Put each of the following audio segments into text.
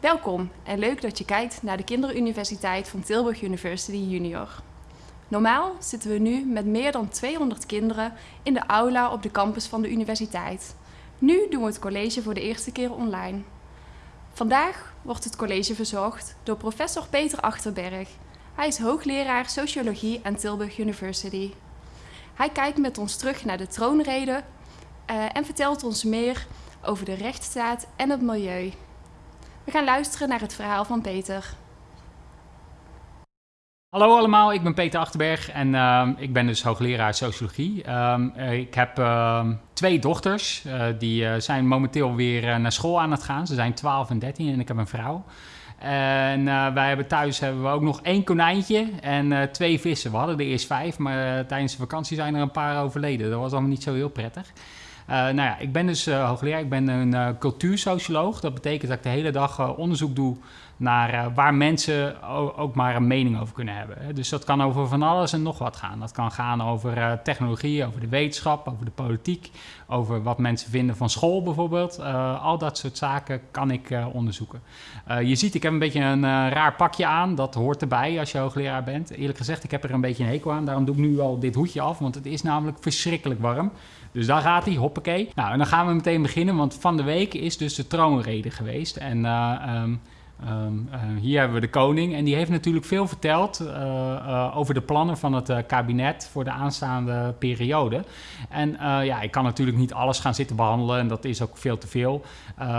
Welkom en leuk dat je kijkt naar de Kinderuniversiteit van Tilburg University Junior. Normaal zitten we nu met meer dan 200 kinderen in de aula op de campus van de universiteit. Nu doen we het college voor de eerste keer online. Vandaag wordt het college verzorgd door professor Peter Achterberg. Hij is hoogleraar Sociologie aan Tilburg University. Hij kijkt met ons terug naar de troonrede uh, en vertelt ons meer over de rechtsstaat en het milieu. We gaan luisteren naar het verhaal van Peter. Hallo allemaal, ik ben Peter Achterberg en uh, ik ben dus hoogleraar sociologie. Uh, ik heb uh, twee dochters, uh, die uh, zijn momenteel weer naar school aan het gaan. Ze zijn 12 en 13 en ik heb een vrouw. En wij hebben thuis hebben we ook nog één konijntje en twee vissen. We hadden er eerst vijf, maar tijdens de vakantie zijn er een paar overleden. Dat was allemaal niet zo heel prettig. Uh, nou ja, ik ben dus uh, hoogleraar, ik ben een uh, cultuursocioloog. Dat betekent dat ik de hele dag onderzoek doe naar waar mensen ook maar een mening over kunnen hebben. Dus dat kan over van alles en nog wat gaan. Dat kan gaan over technologie, over de wetenschap, over de politiek, over wat mensen vinden van school bijvoorbeeld. al dat soort zaken kan ik onderzoeken. je ziet, ik heb een beetje een raar pakje aan. Dat hoort erbij als je hoogleraar bent. Eerlijk gezegd, ik heb er een beetje een hekel aan. Daarom doe ik nu al dit hoedje af, want het is namelijk verschrikkelijk warm. Dus daar gaat hij, hoppakee. Nou, en dan gaan we meteen beginnen, want van de week is dus de troonrede geweest. En uh, um, Um, uh, hier hebben we de koning en die heeft natuurlijk veel verteld uh, uh, over de plannen van het kabinet voor de aanstaande periode. En ja, ik kan natuurlijk niet alles gaan zitten behandelen en dat is ook veel te veel.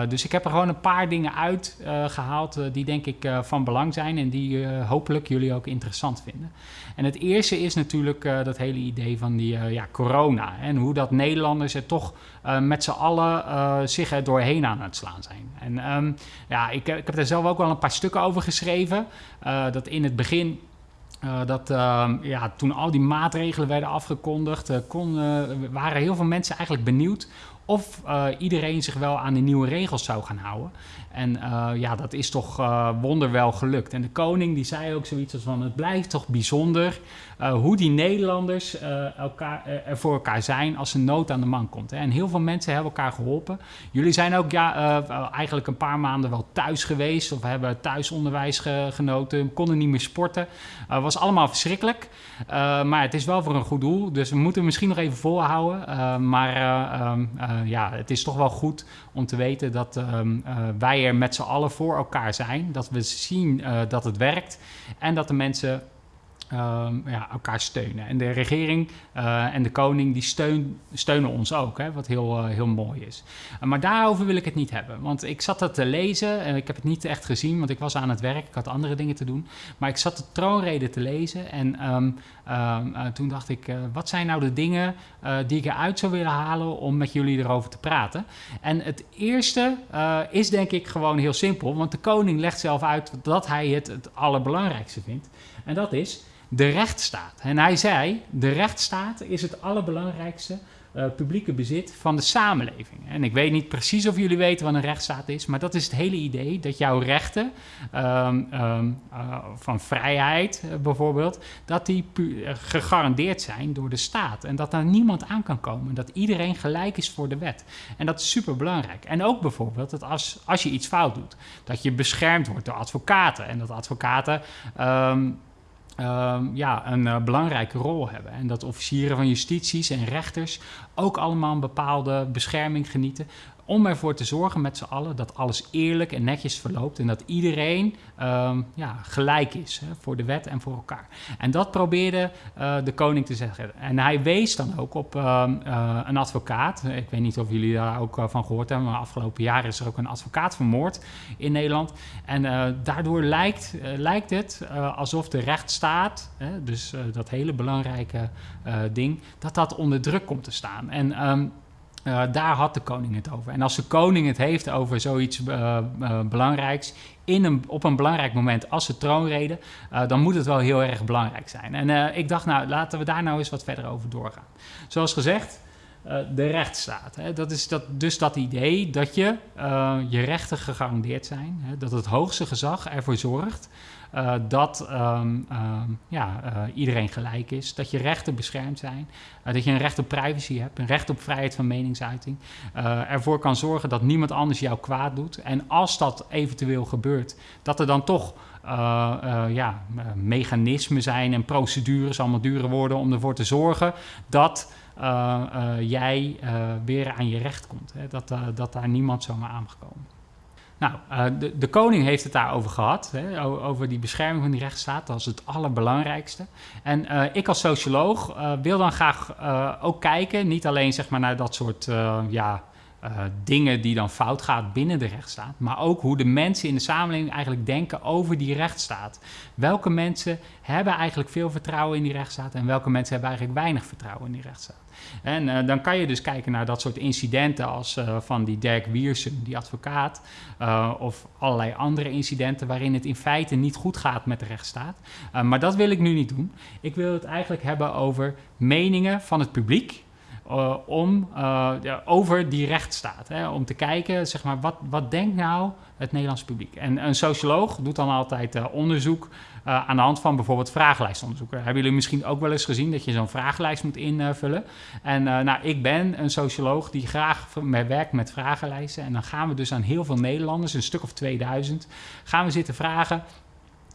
dus ik heb er gewoon een paar dingen uitgehaald die denk ik van belang zijn en die hopelijk jullie ook interessant vinden. En het eerste is natuurlijk dat hele idee van die ja, corona en hoe dat Nederlanders er toch met z'n allen zich er doorheen aan het slaan zijn. En um, ja, ik, ik heb er zelf ook wel een paar stukken over geschreven. Uh, dat in het begin dat uh, ja, toen al die maatregelen werden afgekondigd, kon, waren heel veel mensen eigenlijk benieuwd of iedereen zich wel aan de nieuwe regels zou gaan houden. En ja, dat is toch wonderwel gelukt. En de koning die zei ook zoiets als van het blijft toch bijzonder hoe die Nederlanders elkaar, er voor elkaar zijn als een nood aan de man komt. Hè. En heel veel mensen hebben elkaar geholpen. Jullie zijn ook ja, eigenlijk een paar maanden wel thuis geweest of hebben thuisonderwijs ge genoten, konden niet meer sporten. was allemaal verschrikkelijk, maar het is wel voor een goed doel. Dus we moeten misschien nog even volhouden. maar ehm, ja, het is toch wel goed om te weten dat ehm, wij er met z'n allen voor elkaar zijn. Dat we zien dat het werkt en dat de mensen um, ja, elkaar steunen. En de regering uh, en de koning die steun, steunen ons ook, hè, wat heel, uh, heel mooi is. Uh, maar daarover wil ik het niet hebben, want ik zat dat te lezen en ik heb het niet echt gezien, want ik was aan het werk, ik had andere dingen te doen. Maar ik zat de troonrede te lezen en um, um, toen dacht ik, wat zijn nou de dingen die ik eruit zou willen halen om met jullie erover te praten? En het eerste is denk ik gewoon heel simpel, want de koning legt zelf uit dat hij het het allerbelangrijkste vindt. En dat is de rechtsstaat. En hij zei, de rechtsstaat is het allerbelangrijkste uh, publieke bezit van de samenleving. En ik weet niet precies of jullie weten wat een rechtsstaat is, maar dat is het hele idee dat jouw rechten um, um, uh, van vrijheid uh, bijvoorbeeld, dat die gegarandeerd zijn door de staat en dat daar niemand aan kan komen, dat iedereen gelijk is voor de wet. En dat is super belangrijk. En ook bijvoorbeeld dat als, als je iets fout doet, dat je beschermd wordt door advocaten en dat advocaten uh, ja, een uh, belangrijke rol hebben. En dat officieren van justities en rechters ook allemaal een bepaalde bescherming genieten om ervoor te zorgen met z'n allen dat alles eerlijk en netjes verloopt en dat iedereen um, ja, gelijk is hè, voor de wet en voor elkaar. En dat probeerde uh, de koning te zeggen. En hij wees dan ook op uh, uh, een advocaat. Ik weet niet of jullie daar ook van gehoord hebben, maar afgelopen jaar is er ook een advocaat vermoord in Nederland. En daardoor lijkt, lijkt het alsof de rechtsstaat, hè, dus dat hele belangrijke ding, dat dat onder druk komt te staan. En um, uh, daar had de koning het over. En als de koning het heeft over zoiets uh, uh, belangrijks, in een, op een belangrijk moment als de troonrede, dan moet het wel heel erg belangrijk zijn. En ik dacht, nou, laten we daar nou eens wat verder over doorgaan. Zoals gezegd, de rechtsstaat. Hè. Dat is dat, dus dat idee dat je, je rechten gegarandeerd zijn, hè, dat het hoogste gezag ervoor zorgt uh, dat um, um, ja, iedereen gelijk is, dat je rechten beschermd zijn, dat je een recht op privacy hebt, een recht op vrijheid van meningsuiting, ervoor kan zorgen dat niemand anders jou kwaad doet. En als dat eventueel gebeurt, dat er dan toch ja, mechanismen zijn en procedures, allemaal dure woorden, om ervoor te zorgen dat jij weer aan je recht komt. Hè? Dat, dat daar niemand zomaar aan mag komen. Nou, de, de, koning heeft het daarover gehad, hè, over die bescherming van die rechtsstaat. Dat is het allerbelangrijkste. En ik als socioloog wil dan graag ook kijken, niet alleen zeg maar, naar dat soort ja, dingen die dan fout gaat binnen de rechtsstaat, maar ook hoe de mensen in de samenleving eigenlijk denken over die rechtsstaat. Welke mensen hebben eigenlijk veel vertrouwen in die rechtsstaat en welke mensen hebben eigenlijk weinig vertrouwen in die rechtsstaat. En uh, dan kan je dus kijken naar dat soort incidenten als uh, van die Dirk Wiersum, die advocaat, of allerlei andere incidenten waarin het in feite niet goed gaat met de rechtsstaat. maar dat wil ik nu niet doen. Ik wil het eigenlijk hebben over meningen van het publiek. Uh, om, uh, ja, over die rechtsstaat. Hè, om te kijken, zeg maar, wat, wat denkt nou het Nederlands publiek? En een socioloog doet dan altijd uh, onderzoek aan de hand van bijvoorbeeld vragenlijstonderzoeken. Hebben jullie misschien ook wel eens gezien dat je zo'n vragenlijst moet invullen? En nou, ik ben een socioloog die graag werkt met vragenlijsten. En dan gaan we dus aan heel veel Nederlanders, een stuk of 2000, gaan we zitten vragen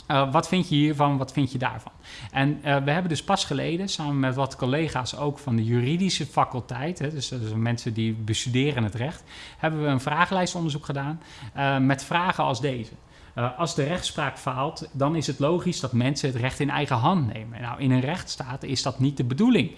uh, wat vind je hiervan, wat vind je daarvan? En uh, we hebben dus pas geleden, samen met wat collega's ook van de juridische faculteit, hè, dus, dus mensen die bestuderen het recht, hebben we een vragenlijstonderzoek gedaan uh, met vragen als deze. Uh, als de rechtspraak faalt, dan is het logisch dat mensen het recht in eigen hand nemen. Nou, in een rechtsstaat is dat niet de bedoeling.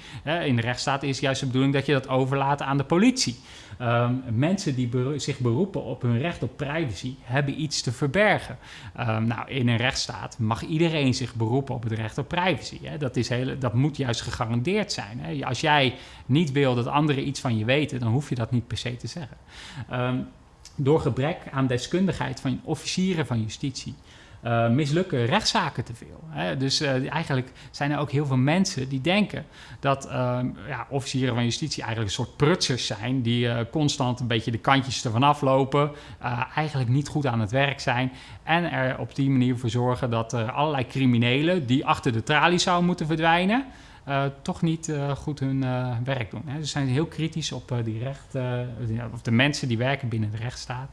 In de rechtsstaat is juist de bedoeling dat je dat overlaat aan de politie. Um, mensen die zich beroepen op hun recht op privacy hebben iets te verbergen. Um, nou, in een rechtsstaat mag iedereen zich beroepen op het recht op privacy. Hè. Dat, is hele, dat moet juist gegarandeerd zijn. Hè. Als jij niet wil dat anderen iets van je weten, dan hoef je dat niet per se te zeggen. Um, door gebrek aan deskundigheid van officieren van justitie uh, mislukken rechtszaken te veel. Hè? Dus uh, eigenlijk zijn er ook heel veel mensen die denken dat uh, ja, officieren van justitie eigenlijk een soort prutsers zijn, die constant een beetje de kantjes ervan aflopen, eigenlijk niet goed aan het werk zijn en er op die manier voor zorgen dat er allerlei criminelen die achter de tralies zouden moeten verdwijnen, toch niet uh, goed hun uh, werk doen. Hè. Ze zijn heel kritisch op die recht, of de mensen die werken binnen de rechtsstaat.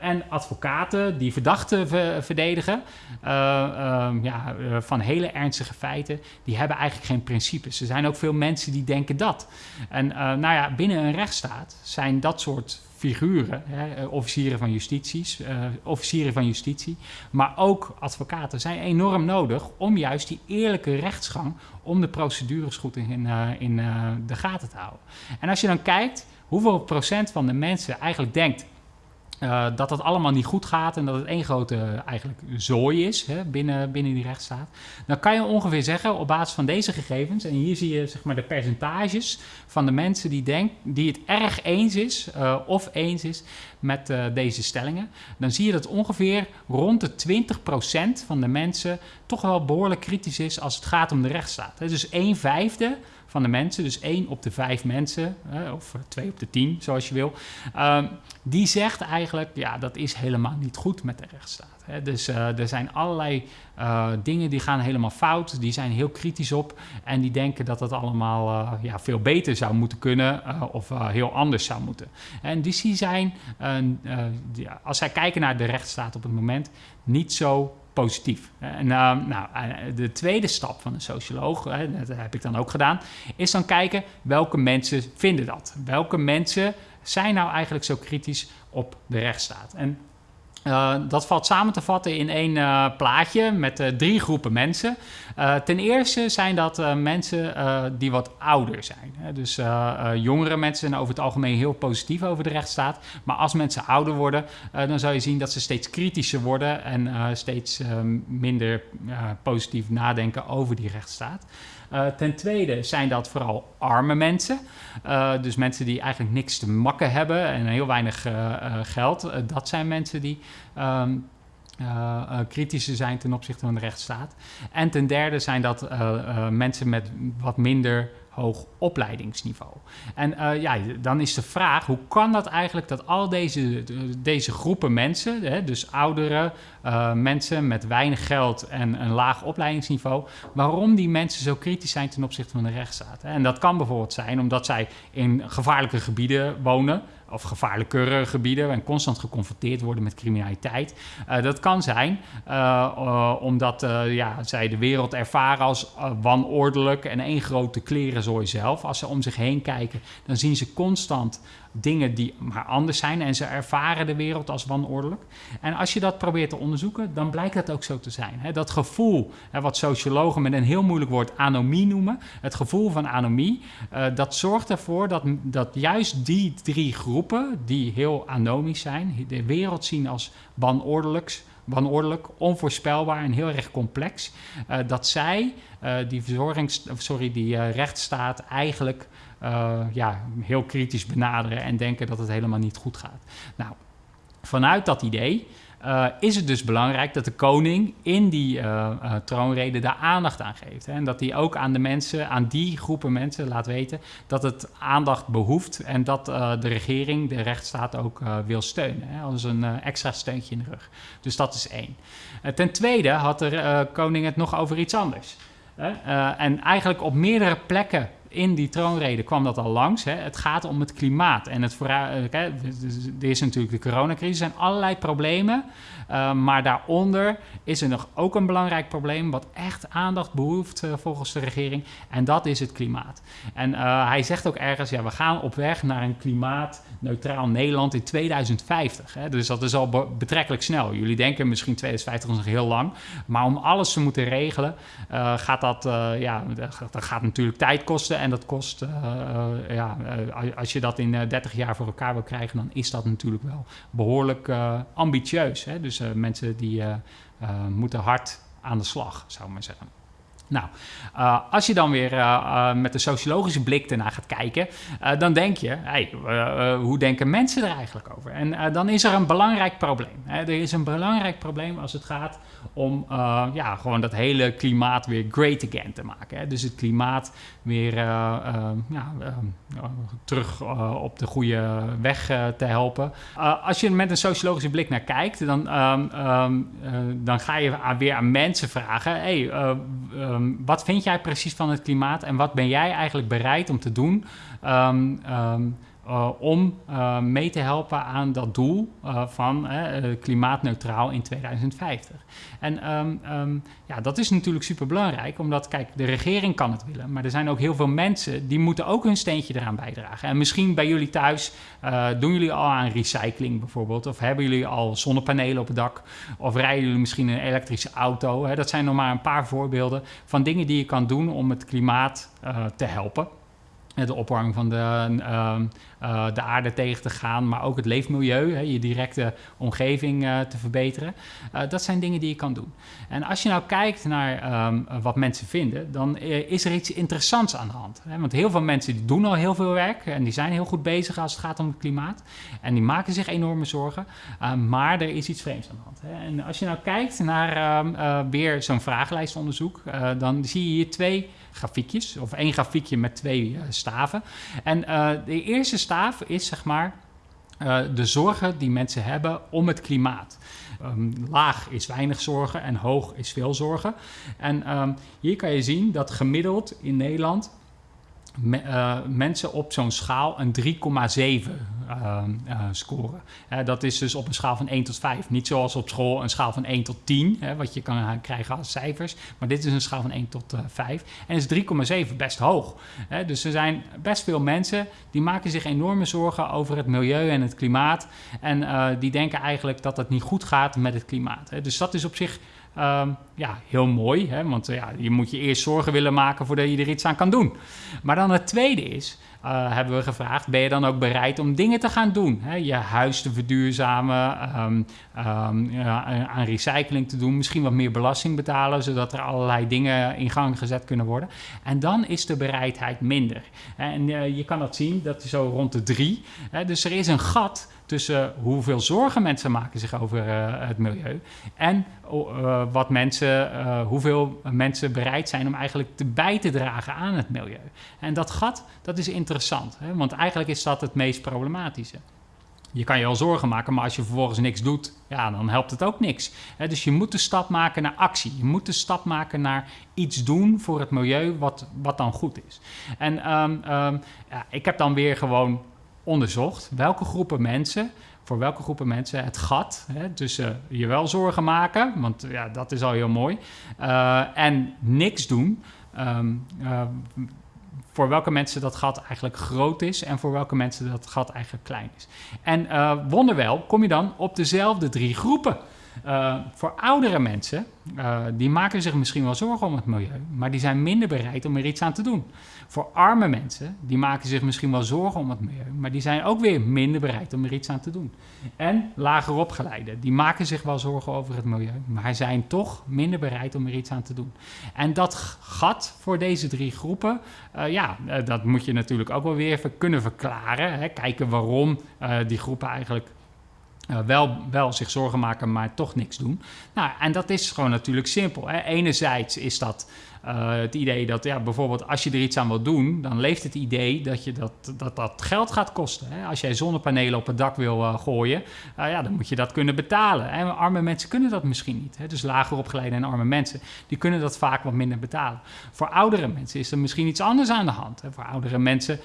en advocaten die verdachten ver verdedigen ehm, ja, van hele ernstige feiten, die hebben eigenlijk geen principes. Er zijn ook veel mensen die denken dat. En nou ja, binnen een rechtsstaat zijn dat soort figuren, hè, eh, officieren, van justities, uh, officieren van justitie, maar ook advocaten zijn enorm nodig om juist die eerlijke rechtsgang, om de procedures goed in, uh, in de gaten te houden. En als je dan kijkt hoeveel procent van de mensen eigenlijk denkt uh, dat dat allemaal niet goed gaat en dat het één grote eigenlijk zooi is hè, binnen, binnen die rechtsstaat. Dan kan je ongeveer zeggen op basis van deze gegevens, en hier zie je zeg maar, de percentages van de mensen die, denk, die het erg eens is uh, of eens is met uh, deze stellingen. Dan zie je dat ongeveer rond de 20% van de mensen toch wel behoorlijk kritisch is als het gaat om de rechtsstaat. Dus 1 vijfde van de mensen, dus 1 op de 5 mensen, of 2 op de 10, zoals je wil, um, die zegt eigenlijk, ja, dat is helemaal niet goed met de rechtsstaat. Dus uh, er zijn allerlei uh, dingen die gaan helemaal fout, die zijn heel kritisch op en die denken dat dat allemaal uh, ja, veel beter zou moeten kunnen of heel anders zou moeten. En dus die zijn, als zij kijken naar de rechtsstaat op het moment, niet zo positief. En uh, nou, de tweede stap van een socioloog, dat heb ik dan ook gedaan, is dan kijken welke mensen vinden dat. Welke mensen zijn nou eigenlijk zo kritisch op de rechtsstaat? En uh, dat valt samen te vatten in één uh, plaatje met uh, drie groepen mensen. ten eerste zijn dat mensen die wat ouder zijn. Hè? Dus jongere mensen zijn over het algemeen heel positief over de rechtsstaat. Maar als mensen ouder worden, dan zou je zien dat ze steeds kritischer worden en steeds minder positief nadenken over die rechtsstaat. Uh, ten tweede zijn dat vooral arme mensen. Uh, dus mensen die eigenlijk niks te makken hebben en heel weinig uh, geld. dat zijn mensen die um, kritischer zijn ten opzichte van de rechtsstaat. En ten derde zijn dat mensen met wat minder hoog opleidingsniveau. En uh, ja, dan is de vraag, hoe kan dat eigenlijk dat al deze, deze groepen mensen, hè, dus ouderen, uh, mensen met weinig geld en een laag opleidingsniveau, waarom die mensen zo kritisch zijn ten opzichte van de rechtsstaat? En dat kan bijvoorbeeld zijn omdat zij in gevaarlijke gebieden wonen, of gevaarlijkere gebieden en constant geconfronteerd worden met criminaliteit. Uh, dat kan zijn uh, uh, omdat ja, zij de wereld ervaren als wanordelijk en één grote klerenzooi zelf. Als ze om zich heen kijken, dan zien ze constant dingen die maar anders zijn en ze ervaren de wereld als wanordelijk. En als je dat probeert te onderzoeken, dan blijkt dat ook zo te zijn. dat gevoel, wat sociologen met een heel moeilijk woord anomie noemen, het gevoel van anomie, dat zorgt ervoor dat, dat juist die drie groepen, die heel anomisch zijn, de wereld zien als wanordelijks, wanordelijk, onvoorspelbaar en heel erg complex, uh, dat zij uh, die, verzorgings, sorry, die rechtsstaat eigenlijk ja, heel kritisch benaderen en denken dat het helemaal niet goed gaat. Nou, vanuit dat idee uh, is het dus belangrijk dat de koning in die uh, troonrede daar aandacht aan geeft. Hè? En dat hij ook aan de mensen, aan die groepen mensen laat weten dat het aandacht behoeft en dat de regering de rechtsstaat ook wil steunen. Hè? Als een extra steuntje in de rug. Dus dat is één. ten tweede had de koning het nog over iets anders. en eigenlijk op meerdere plekken in die troonrede kwam dat al langs. Hè. Het gaat om het klimaat. En het vooruit, er is natuurlijk de coronacrisis. Zijn allerlei problemen. Uh, maar daaronder is er nog ook een belangrijk probleem. wat echt aandacht behoeft uh, volgens de regering. En dat is het klimaat. En hij zegt ook ergens: ja, we gaan op weg naar een klimaatneutraal Nederland in 2050. Hè. Dus dat is al be betrekkelijk snel. Jullie denken misschien 2050 is nog heel lang. Maar om alles te moeten regelen, gaat dat, ja, dat gaat natuurlijk tijd kosten. En dat kost, ja, als je dat in 30 jaar voor elkaar wil krijgen, dan is dat natuurlijk wel behoorlijk ambitieus. Hè. Dus mensen die moeten hard aan de slag, zou ik maar zeggen. Nou, uh, als je dan weer uh, uh, met een sociologische blik ernaar gaat kijken, dan denk je, hey, hoe denken mensen er eigenlijk over? En dan is er een belangrijk probleem. Hè? Er is een belangrijk probleem als het gaat om ja, gewoon dat hele klimaat weer great again te maken. Hè? Dus het klimaat weer ja, terug op de goede weg te helpen. als je met een sociologische blik naar kijkt, dan, um, um, dan ga je weer aan mensen vragen, hey, um, wat vind jij precies van het klimaat en wat ben jij eigenlijk bereid om te doen um, um, uh, om uh, mee te helpen aan dat doel uh, van klimaatneutraal in 2050. En um, um, ja, dat is natuurlijk super belangrijk, omdat kijk, de regering kan het willen, maar er zijn ook heel veel mensen die moeten ook hun steentje eraan bijdragen. En misschien bij jullie thuis doen jullie al aan recycling bijvoorbeeld, of hebben jullie al zonnepanelen op het dak, of rijden jullie misschien een elektrische auto. Hè? Dat zijn nog maar een paar voorbeelden van dingen die je kan doen om het klimaat te helpen de opwarming van de, uh, uh, de aarde tegen te gaan, maar ook het leefmilieu, hè, je directe omgeving uh, te verbeteren. Uh, dat zijn dingen die je kan doen. En als je nou kijkt naar um, wat mensen vinden, dan is er iets interessants aan de hand. Hè? Want heel veel mensen die doen al heel veel werk en die zijn heel goed bezig als het gaat om het klimaat. En die maken zich enorme zorgen, maar er is iets vreemds aan de hand. Hè? En als je nou kijkt naar weer zo'n vragenlijstonderzoek, dan zie je hier twee grafiekjes, of één grafiekje met twee staven. En de eerste staaf is zeg maar uh, de zorgen die mensen hebben om het klimaat. Um, laag is weinig zorgen en hoog is veel zorgen. En um, hier kan je zien dat gemiddeld in Nederland me, uh, mensen op zo'n schaal een 3,7 uh, uh, scoren. dat is dus op een schaal van 1 tot 5. Niet zoals op school een schaal van 1 tot 10, hè, wat je kan krijgen als cijfers. Maar dit is een schaal van 1 tot 5. En is 3,7 best hoog. Dus er zijn best veel mensen die maken zich enorme zorgen over het milieu en het klimaat. En die denken eigenlijk dat het niet goed gaat met het klimaat. Hè. Dus dat is op zich Um, ja, heel mooi, hè? want ja, je moet je eerst zorgen willen maken voordat je er iets aan kan doen. Maar dan het tweede is, uh, hebben we gevraagd: ben je dan ook bereid om dingen te gaan doen? Hè? Je huis te verduurzamen, um, um, aan recycling te doen, misschien wat meer belasting betalen, zodat er allerlei dingen in gang gezet kunnen worden. En dan is de bereidheid minder. En uh, je kan dat zien, dat is zo rond de drie. Hè? Dus er is een gat tussen hoeveel zorgen mensen maken zich over uh, het milieu en uh, wat mensen, uh, hoeveel mensen bereid zijn om eigenlijk bij te dragen aan het milieu. En dat gat, dat is interessant, hè? want eigenlijk is dat het meest problematische. Je kan je wel zorgen maken, maar als je vervolgens niks doet, ja, dan helpt het ook niks. Dus je moet de stap maken naar actie. Je moet de stap maken naar iets doen voor het milieu wat, wat dan goed is. En um, um, ja, ik heb dan weer gewoon onderzocht welke groepen mensen, voor welke groepen mensen het gat hè, tussen je wel zorgen maken, want ja, dat is al heel mooi, uh, en niks doen. Um, uh, voor welke mensen dat gat eigenlijk groot is en voor welke mensen dat gat eigenlijk klein is. En uh, wonderwel kom je dan op dezelfde drie groepen. Uh, voor oudere mensen, uh, die maken zich misschien wel zorgen om het milieu, maar die zijn minder bereid om er iets aan te doen. Voor arme mensen, die maken zich misschien wel zorgen om het milieu, maar die zijn ook weer minder bereid om er iets aan te doen. En lager opgeleiden, die maken zich wel zorgen over het milieu, maar zijn toch minder bereid om er iets aan te doen. En dat gat voor deze drie groepen, uh, ja, dat moet je natuurlijk ook wel weer kunnen verklaren. Hè? Kijken waarom die groepen eigenlijk uh, wel, wel zich zorgen maken, maar toch niks doen. Nou, en dat is gewoon natuurlijk simpel. Hè. Enerzijds is dat uh, het idee dat ja, bijvoorbeeld als je er iets aan wil doen, dan leeft het idee dat je dat, dat, dat geld gaat kosten. Hè. Als jij zonnepanelen op het dak wil uh, gooien, ja, dan moet je dat kunnen betalen. En arme mensen kunnen dat misschien niet. Hè. Dus lager opgeleide en arme mensen, die kunnen dat vaak wat minder betalen. Voor oudere mensen is er misschien iets anders aan de hand. Hè. Voor oudere mensen,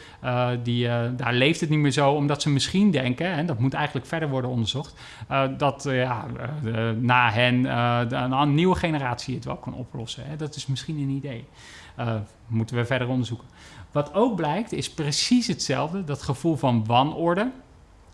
die, daar leeft het niet meer zo, omdat ze misschien denken, en dat moet eigenlijk verder worden onderzocht, dat ja, na hen een nieuwe generatie het wel kan oplossen. Hè. Dat is misschien een idee. Moeten we verder onderzoeken. Wat ook blijkt is precies hetzelfde, dat gevoel van wanorde.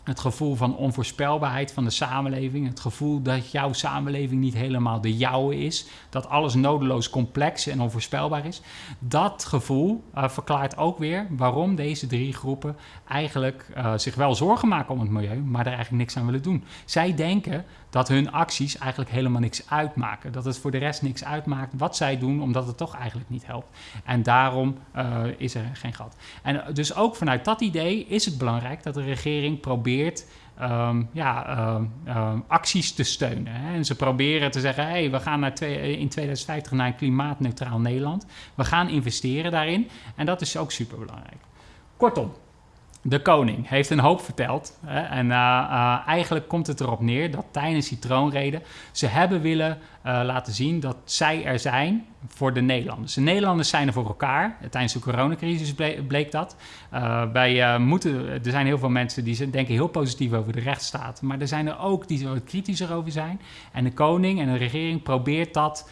Het gevoel van onvoorspelbaarheid van de samenleving. Het gevoel dat jouw samenleving niet helemaal de jouwe is. Dat alles nodeloos complex en onvoorspelbaar is. Dat gevoel uh, verklaart ook weer waarom deze drie groepen eigenlijk uh, zich wel zorgen maken om het milieu, maar er eigenlijk niks aan willen doen. Zij denken dat hun acties eigenlijk helemaal niks uitmaken. Dat het voor de rest niks uitmaakt wat zij doen, omdat het toch eigenlijk niet helpt. En daarom uh, is er geen gat. En dus ook vanuit dat idee is het belangrijk dat de regering probeert um, ja, um, um, acties te steunen. Hè. En ze proberen te zeggen, hey, we gaan naar twee, in 2050 naar een klimaatneutraal Nederland. We gaan investeren daarin. En dat is ook superbelangrijk. Kortom, de koning heeft een hoop verteld. Hè, en uh, uh, eigenlijk komt het erop neer dat tijdens die troonrede ze hebben willen uh, laten zien dat zij er zijn voor de Nederlanders. De Nederlanders zijn er voor elkaar. Tijdens de coronacrisis bleek, bleek dat. wij, moeten, er zijn heel veel mensen die denken heel positief over de rechtsstaat. Maar er zijn er ook die er wat kritischer over zijn. En de koning en de regering probeert dat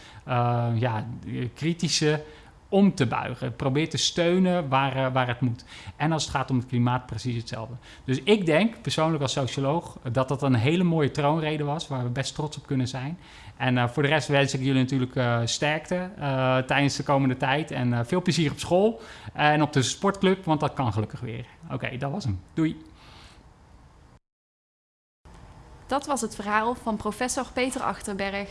ja, kritische om te buigen. Probeer te steunen waar, uh, waar het moet. En als het gaat om het klimaat, precies hetzelfde. Dus ik denk, persoonlijk als socioloog, dat dat een hele mooie troonrede was, waar we best trots op kunnen zijn. En uh, voor de rest wens ik jullie natuurlijk uh, sterkte tijdens de komende tijd. En veel plezier op school en op de sportclub, want dat kan gelukkig weer. Oké, dat was hem. Doei. Dat was het verhaal van professor Peter Achterberg.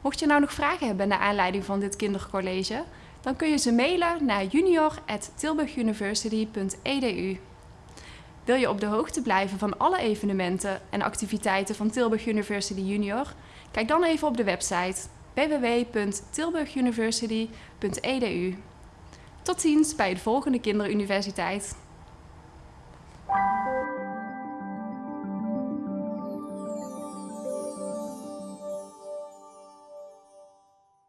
Mocht je nou nog vragen hebben naar aanleiding van dit kindercollege, dan kun je ze mailen naar junior.tilburguniversity.edu. Wil je op de hoogte blijven van alle evenementen en activiteiten van Tilburg University Junior? Kijk dan even op de website www.tilburguniversity.edu. Tot ziens bij de volgende Kinderuniversiteit.